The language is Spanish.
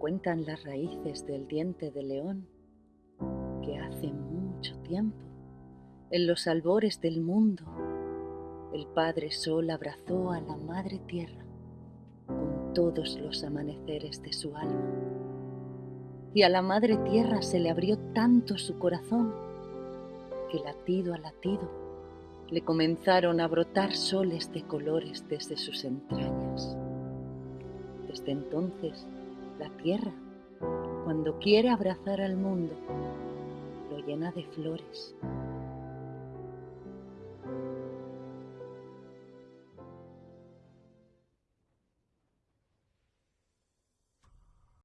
Cuentan las raíces del diente de león que hace mucho tiempo, en los albores del mundo, el Padre Sol abrazó a la Madre Tierra con todos los amaneceres de su alma. Y a la Madre Tierra se le abrió tanto su corazón que latido a latido le comenzaron a brotar soles de colores desde sus entrañas. Desde entonces, la tierra, cuando quiere abrazar al mundo, lo llena de flores